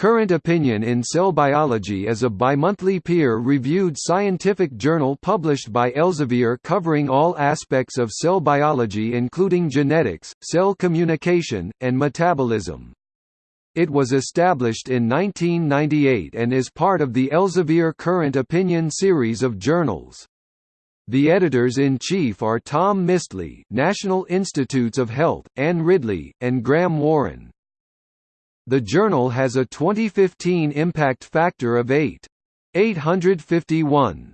Current Opinion in Cell Biology is a bimonthly peer-reviewed scientific journal published by Elsevier covering all aspects of cell biology including genetics, cell communication, and metabolism. It was established in 1998 and is part of the Elsevier Current Opinion series of journals. The editors-in-chief are Tom Misteli National Institutes of Health, Anne Ridley, and Graham Warren. The journal has a 2015 impact factor of 8.851.